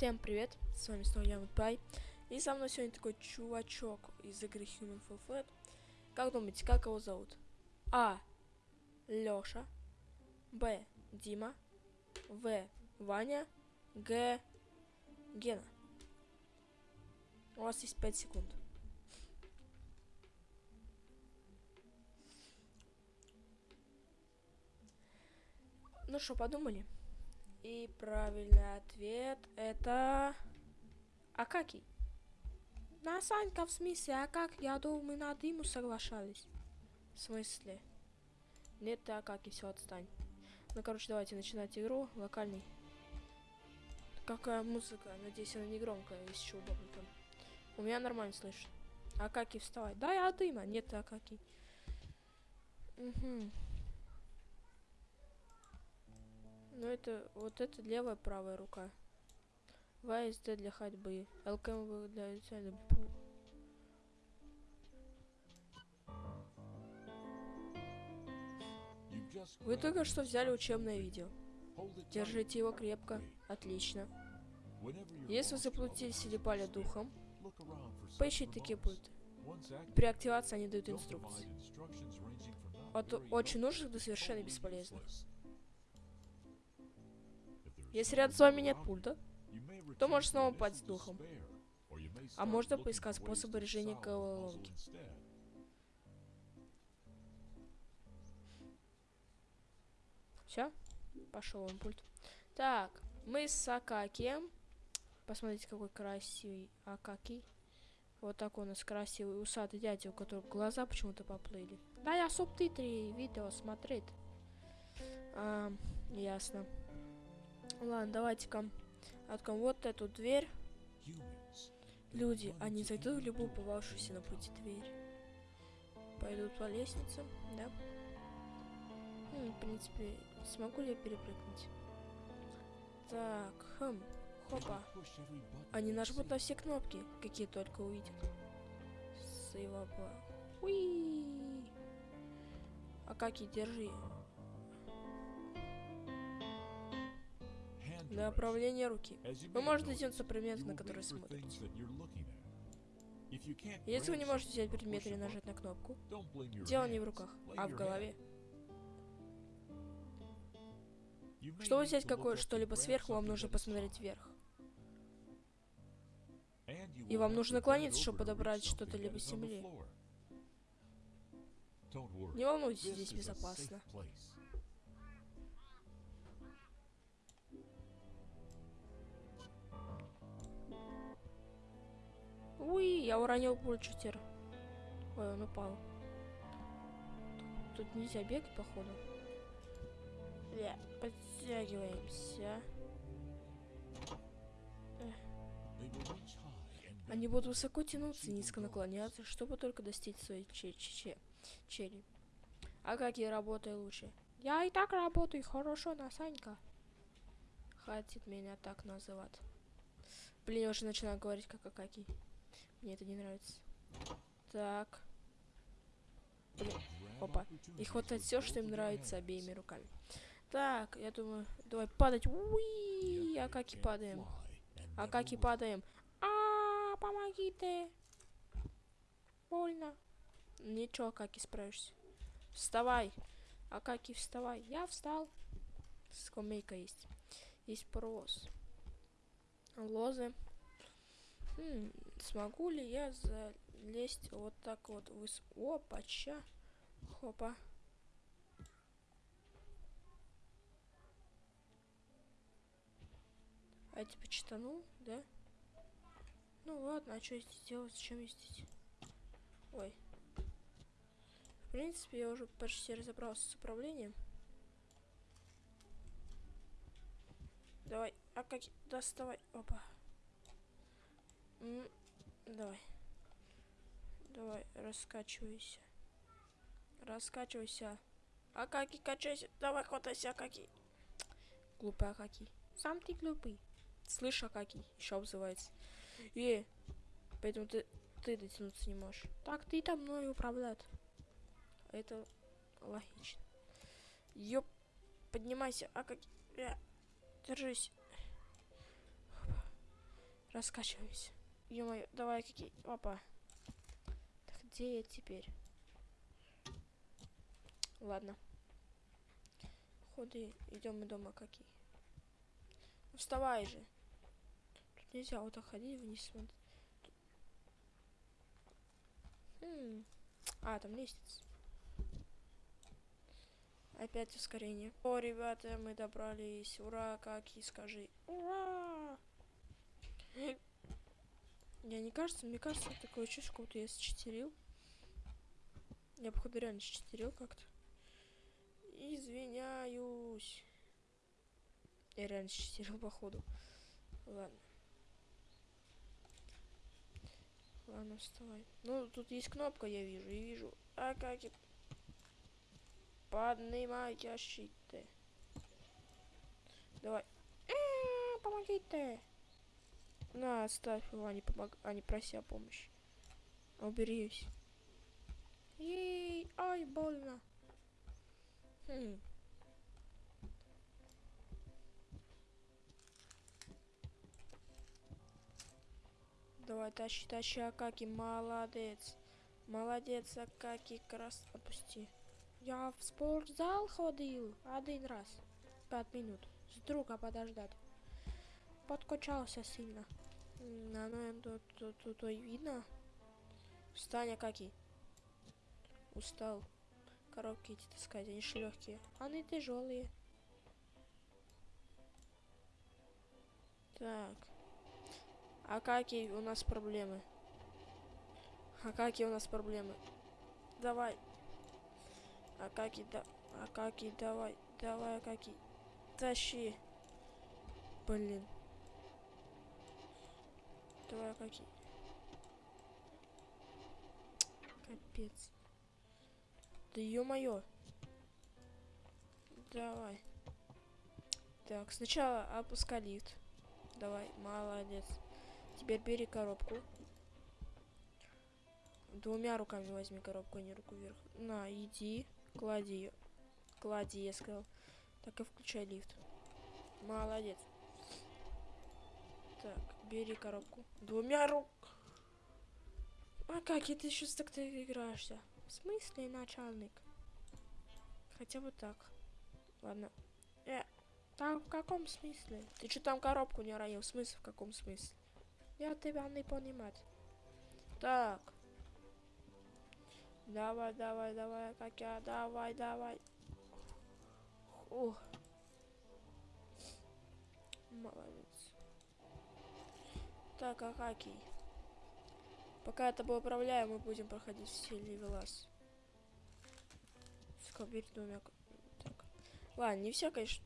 Всем привет, с вами снова я, Пай. И со мной сегодня такой чувачок из игры Human Fall Flat. Как думаете, как его зовут? А. Лёша. Б. Дима. В. Ваня. Г. Гена. У вас есть 5 секунд. Ну что, подумали? И правильный ответ это... Акакий. На Санька в смысле, а как? Я думал, мы на Диму соглашались. В смысле? Нет, ты Акакий, все, отстань. Ну, короче, давайте начинать игру. Локальный. Какая музыка? Надеюсь, она не громкая, если что удобно там. У меня нормально слышно. Акакий, вставай. Да, я Дима. Нет, ты Акакий. Угу. Ну это вот это левая правая рука. ВСД для ходьбы. ЛКМ для для Вы только что взяли учебное видео. Держите его крепко. Отлично. Если вы заплутились или пали духом, поищите такие пульты. При активации они дают инструкции. От очень нужных до совершенно бесполезных. Если рядом с вами нет пульта, то можешь снова упасть духом. А можно поискать способы решения головоломки. Все? Пошел он пульт. Так, мы с Акакием. Посмотрите, какой красивый Акакий. Вот такой у нас красивый усатый дядя, у которого глаза почему-то поплыли. Да, я субтитры видео смотреть. А, ясно. Ладно, давайте-ка откроем вот эту дверь. Люди, они зайдут в любую попавшуюся на пути дверь. Пойдут по лестнице, да? Ну, в принципе, смогу ли я перепрыгнуть? Так, хм, хопа. Они нажмут на все кнопки, какие только увидят. Сейваба. Уи. А как и держи. Для направления руки. Вы можете дотянуться предмета, на который смотрите. Если вы не можете взять предмет или нажать на кнопку, дело не в руках, а в голове. Чтобы взять какое что-либо сверху, вам нужно посмотреть вверх. И вам нужно наклониться, чтобы подобрать что-то либо с земли. Не волнуйтесь, здесь безопасно. Я уронил пульчутер. Ой, он упал. Тут нельзя бегать, походу. Бля, подтягиваемся. Они будут высоко тянуться низко наклоняться, чтобы только достичь своей че че чели. А как я работаю лучше? Я и так работаю хорошо на Санька. Хватит меня так называть. Блин, я уже начинаю говорить как Акаки. Мне это не нравится. Так. Блин. Опа. И хватает все, что им нравится обеими руками. Так, я думаю, давай падать. Уи, а как и падаем. А как и падаем. А, помогите. Больно. Ничего, как и справишься. Вставай. А как и вставай. Я встал. Скамейка есть. Есть паровоз. Лозы. Хм, смогу ли я залезть вот так вот выс... Опача. Хопа. А типа читанул, да? Ну ладно, а что здесь делать? Зачем здесь? Ой. В принципе, я уже почти разобрался с управлением. Давай, а как доставай? Опа. М давай. Давай, раскачивайся. Раскачивайся. Акаки, качайся. Давай, хватайся, Акаки. Глупый Акаки. Сам ты глупый. Слышь, Акаки, еще обзывается. И, поэтому ты, ты дотянуться не можешь. Так, ты там мной управлять. Это логично. Ёп, поднимайся, Акаки. Держись. Раскачиваюсь. Ё давай какие... Опа. Так где я теперь? Ладно. Ходы, идем мы дома какие. Вставай же. Тут нельзя вот так ходить вниз смотреть. Хм. А, там лестница. Опять ускорение. О, ребята, мы добрались. Ура, как и скажи. Ура! Я не кажется, мне кажется, такое чувство, как будто я считерил. Я, походу, реально считерил как-то. Извиняюсь. Я реально считерил, походу. Ладно. Ладно, вставай. Ну, тут есть кнопка, я вижу, и вижу. А как это? Поднимай щиты. Давай. -э, помогите. На, оставь его, а помог... а не проси помощи. Уберись. Ей, ай, больно. Хм. Давай, тащи, тащи, Акаки, молодец. Молодец, Акаки, крас... Опусти. Я в спортзал ходил один раз. Пять минут. С друга подождать. Подкачался сильно. А ну, тут, тут, тут, тут видно. Встань, Акаки. Устал. Коробки эти таскать, они же легкие. Они тяжелые. Так. А какие у нас проблемы? А какие у нас проблемы? Давай. А какие да... А какие давай. Давай, а какие. Тащи. Блин. Давай, какие. Капец. Да ё-моё. Давай. Так, сначала опускай. Давай, молодец. Теперь бери коробку. Двумя руками возьми коробку, а не руку вверх. На, иди, клади ее. Клади, я сказал. Так и включай лифт. Молодец. Так, бери коробку. Двумя рук. А как это еще так-то играешься? В смысле, начальник? Хотя бы так. Ладно. Э, там в каком смысле? Ты что там коробку не ранил? В смысле, в каком смысле? Я тебя не понимать. Так. Давай, давай, давай, как я, давай, давай. Ух. Молодец. Так, а какие? Пока я тобой управляю, мы будем проходить все левелас. Скоберь двумя... Так. Ладно, не все, конечно.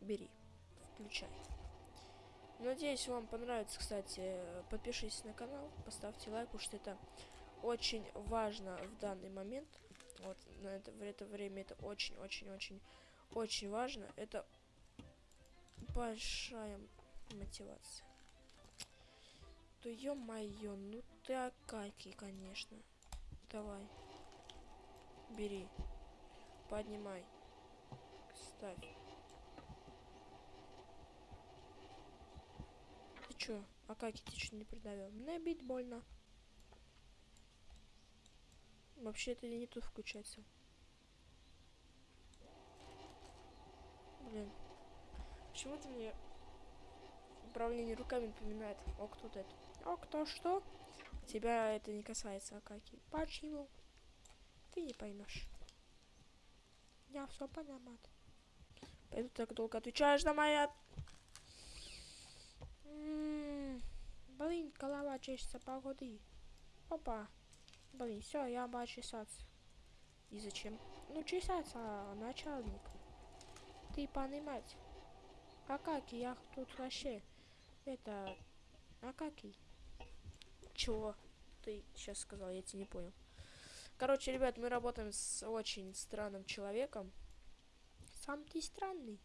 Бери. Включай. Надеюсь, вам понравится, кстати. Подпишитесь на канал, поставьте лайк, потому что это очень важно в данный момент. Вот на это, в это время это очень-очень-очень очень важно. Это большая мотивация. Да ё-моё, ну ты акаки, конечно. Давай. Бери. Поднимай. Ставь. чё? А как я тебе что не придавил? Мне бить больно. Вообще это не тут включается. Блин. Почему-то мне управление руками напоминает. О, кто это? О, кто что? Тебя это не касается, Акаки. Почему? Ты не поймешь. Я все понимаю. Пойду так долго отвечаешь на мои Блин, голова чешется, погоди. Опа. Блин, все, я буду чесаться. И зачем? Ну, чесаться, начальник. Ты понимать. А как я тут вообще? Это... А как и? Чего? Ты сейчас сказал, я тебе не понял. Короче, ребят, мы работаем с очень странным человеком. Сам ты странный.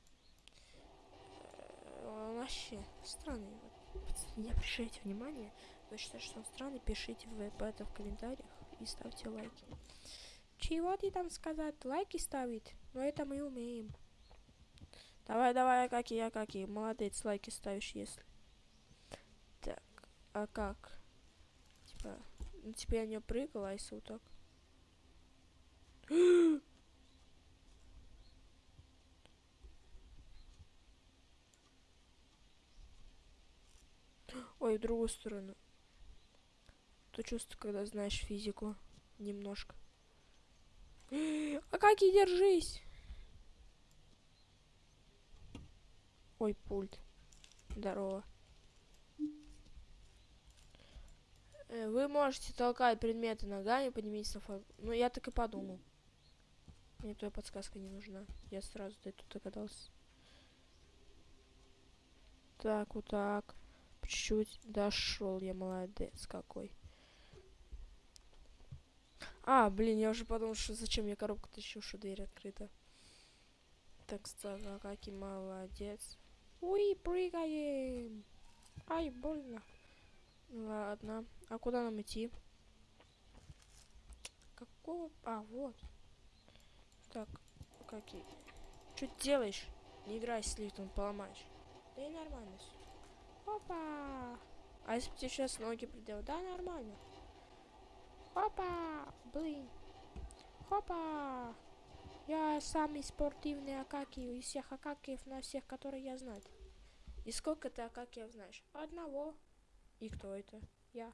Э, вообще, странный. Не обращайте внимания. Вы считаете, что он странный, пишите в это в комментариях и ставьте лайки. Чего ты там сказать? Лайки ставить? Но это мы умеем. Давай, давай, Акаки, Акаки. Молодец, лайки ставишь, если. Так, а как? Типа, ну, типа я не прыгала, а если вот так? Ой, в другую сторону. То чувство, когда знаешь физику. Немножко. А как и держись? Ой, пульт. Здорово. Э, Вы можете толкать предметы ногами, поднимитесь на фон. Ну, я так и подумал. Мне твоя подсказка не нужна. Я сразу до этого догадался. Так, вот так. Чуть-чуть дошел я, молодец какой. А, блин, я уже подумал, что зачем я коробку тащу, что дверь открыта. Так, стало, какой молодец. Уи, прыгаем. Ай, больно. Ладно. А куда нам идти? Какого? А, вот. Так, какие? Что ты делаешь? Не играй с лифтом, поломаешь. Да и нормально всё. Опа! А если бы тебе сейчас ноги приделал? Да, нормально. Опа! Блин. Хопа! Я самый спортивный Акаки из всех Акакиев на всех, которые я знаю. И сколько ты Акакиев знаешь? Одного. И кто это? Я.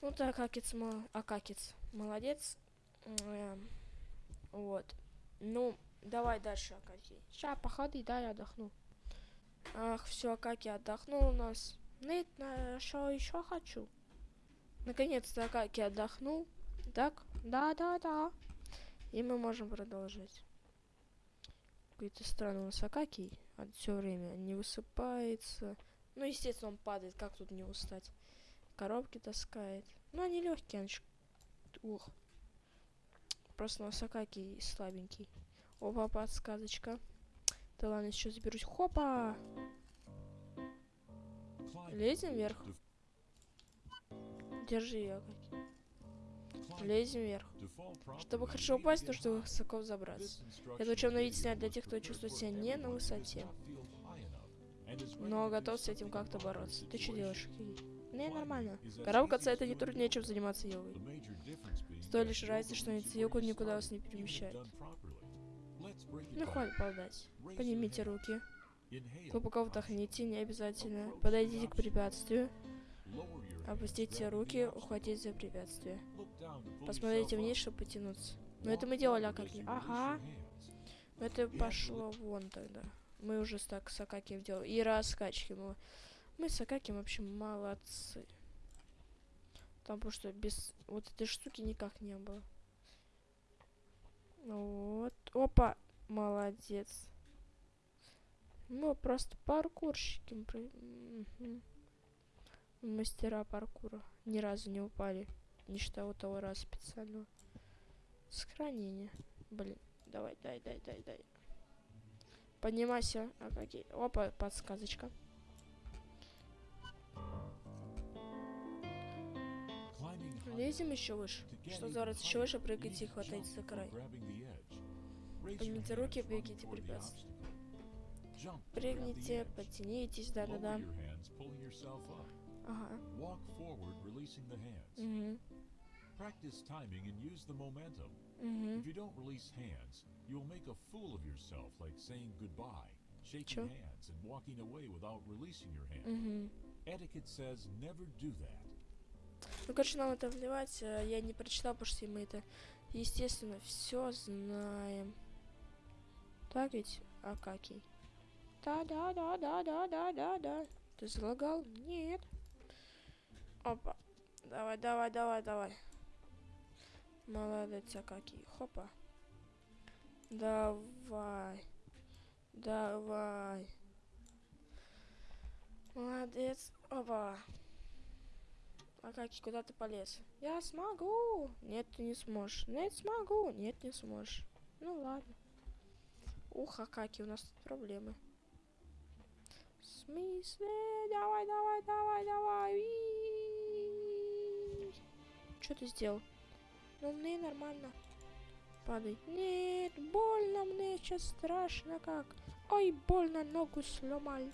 Ну ты Акакец, мол... Акакец. Молодец. Эм, вот. Ну, давай дальше, Акаки. Ща, походи, да, я отдохну. Ах, все, Акаки отдохнул у нас. Нет, на что еще хочу? Наконец-то Акаки отдохнул. Так? Да, да, да. И мы можем продолжить. Какой-то странный у нас Акакий. Все время не высыпается. Ну, естественно, он падает. Как тут не устать? Коробки таскает. Ну, они легкие, они ж- Ух. Просто у нас Акакий слабенький. Опа, подсказочка. Да ладно, еще заберусь. Хопа! Лезем вверх. Держи ее, Акаки. Лезем вверх. Чтобы хорошо упасть, нужно высоко забраться. Это учебное видео снять для тех, кто чувствует себя не на высоте, но готов с этим как-то бороться. Ты что делаешь? Не, нормально. Карабкаться это не труднее, чем заниматься йогой. С той лишь разницей, что йогу никуда вас не перемещает. Ну, хватит болтать. Поднимите руки. Глубоко вдохните, не обязательно. Подойдите к препятствию. Опустите руки, ухватить за препятствие. Посмотрите вниз, чтобы потянуться. Но это мы делали, а как не? Ага. Ну это пошло вон тогда. Мы уже так с Акакием делали. И раскачки. Мы, мы с Акакием вообще молодцы. Там потому что без вот этой штуки никак не было. Вот. Опа. Молодец. Мы просто паркурщики. Мгм. Мастера паркура. Ни разу не упали. Считая вот того раза специального. Сохранение. Блин. Давай, дай, дай, дай, дай. Поднимайся. А какие? Опа, подсказочка. Лезем еще выше. Что за раз еще выше, прыгайте и хватайте за край. Поднимите руки, бегите препятствия. Прыгните, подтянитесь, да-да-да. Walk forward, releasing the hands. Угу. Practice timing and use the momentum. Угу. If you don't release hands, you'll make a fool of yourself, like saying goodbye, shaking hands, and walking away without releasing your hand. Угу. Etiquette says never do that. Ну, короче, нам это вливать, э, я не прочитал, потому что мы это, естественно, все знаем. Так ведь, Акакий? Да-да-да-да-да-да-да-да. Ты залагал? Нет. Опа. Давай, давай, давай, давай. Молодец, Акакий. Хопа. Давай. Давай. Молодец. Опа. Акакий, куда ты полез? Я смогу. Нет, ты не сможешь. Нет, смогу. Нет, не сможешь. Ну ладно. Ух, Акаки, у нас тут проблемы. В смысле? Давай, давай, давай, давай. Что ты сделал? Ну, мне нормально. Падай. Нет, больно мне сейчас страшно как. Ой, больно, ногу сломали.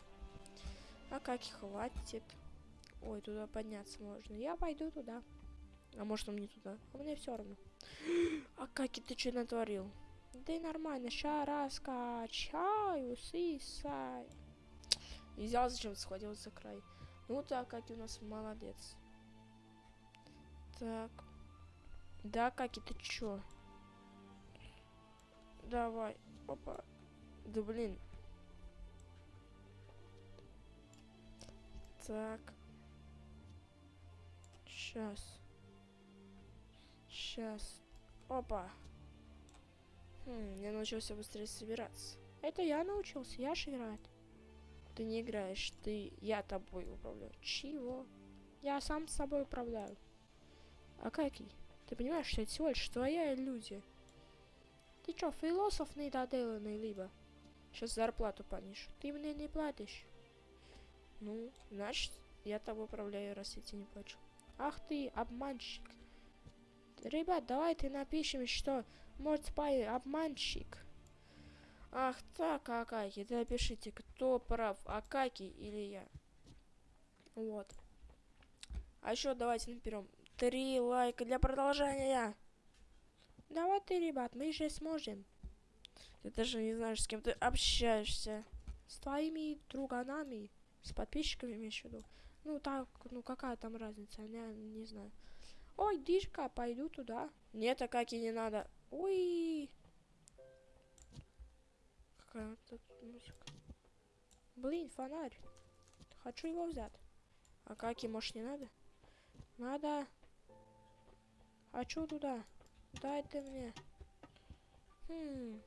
А как хватит. Ой, туда подняться можно. Я пойду туда. А может он не туда? А мне все равно. А как ты что натворил? Да и нормально, ща раскачаю, сисай. Взял зачем схватил за край. Ну так, как у нас молодец. Так. Да, Каки, ты чё? Давай. Опа. Да блин. Так. Сейчас. Сейчас. Опа. Хм, я научился быстрее собираться. Это я научился, я же играть. Ты не играешь, ты... Я тобой управляю. Чего? Я сам с собой управляю. А какие? Ты понимаешь, что это всего лишь твоя иллюзия? Ты чё, философ недоделанный либо? Сейчас зарплату понижу. Ты мне не платишь. Ну, значит, я тобой управляю, раз я тебе не плачу. Ах ты, обманщик. Ребят, давайте напишем, что может спай обманщик. Ах так, Акаки, да напишите, кто прав, Акаки или я. Вот. А еще давайте наберем три лайка для продолжения. Давай ты, ребят, мы же сможем. Ты даже не знаешь, с кем ты общаешься. С твоими друганами, с подписчиками имеешь в виду. Ну так, ну какая там разница, я не знаю. Ой, дишка, пойду туда. Нет, а как и не надо. Ой. Какая тут музыка. Блин, фонарь. Хочу его взять. А как и может не надо? Надо. Хочу туда. Дай ты мне. Хм.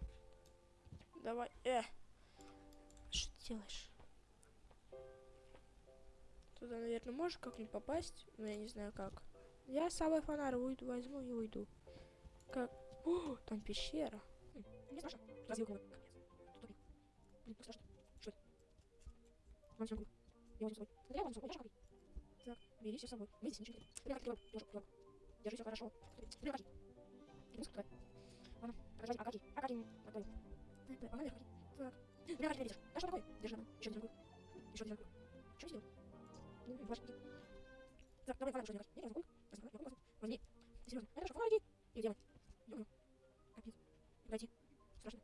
Давай. Э. Что ты делаешь? Туда, наверное, можешь как-нибудь попасть, но я не знаю как. Я с собой фонарь уйду, возьму и уйду. Как? О, там пещера. Хм, не страшно. Тупик. Блин, как страшно. Что Я возьму с собой. Я возьму с собой. Так, бери все с собой. Мы здесь ничего не как ты тоже плохо. Держи все хорошо. Блин, Акаки. Музыка твоя. Ладно, продолжай. Акаки. Акаки. Отдай. Погнали, Акаки. Так. Ты видишь? А что такое? Держи, она. Еще один. Еще один. Что сделал? Ну, ваши Так, давай, фонарь, что делать? Возьму, возьму, возьму. Возьми. Ты серьезно? Это что, фонарики? И мы? Ё-моё. Капец. Пройти. Страшно.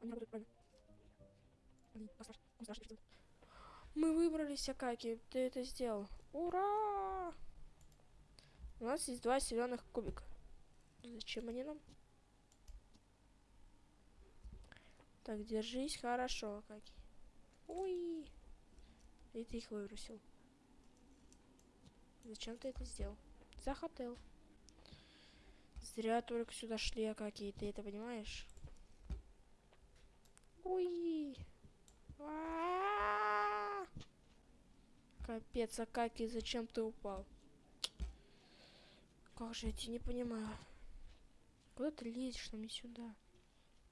Он не работает правильно. Блин, как страшно. Он страшно Мы выбрались, Акаки. Ты это сделал. Ура! У нас есть два зеленых кубика. Зачем они нам? Так, держись хорошо, Акаки. Ой. И ты их выбросил. Зачем ты это сделал? Захотел. Зря только сюда шли, а какие ты это понимаешь? Ой. А -а -а Капец, а как и зачем ты упал? Как же тебя не понимаю. Куда ты лезешь нам не сюда?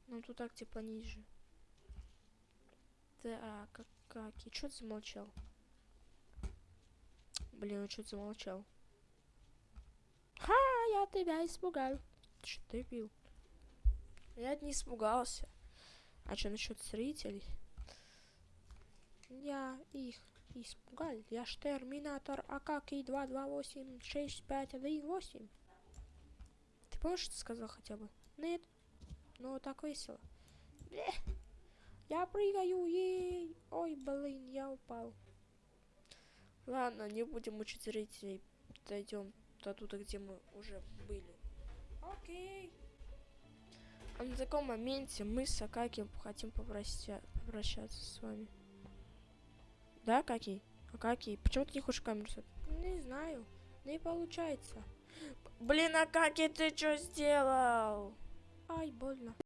Нам тут так типа ниже. Так, как, как? И что ты замолчал? Блин, он что-то замолчал. Ха, я тебя испугал. Что ты бил? Я не испугался. А что насчет зрителей? Я их испугал. Я ж терминатор Акаки 2286518. Ты помнишь, что сказал хотя бы? Нет. Ну, так весело. Блeh. Я прыгаю, ей. Ой, блин, я упал. Ладно, не будем мучить зрителей. Дойдем до туда, где мы уже были. Окей. А на таком моменте мы с Акаки хотим попроща попрощаться с вами. Да, Акаки? Акаки, почему ты не хочешь камеру сать? Не знаю. Не получается. Блин, Акаки, ты что сделал? Ай, больно.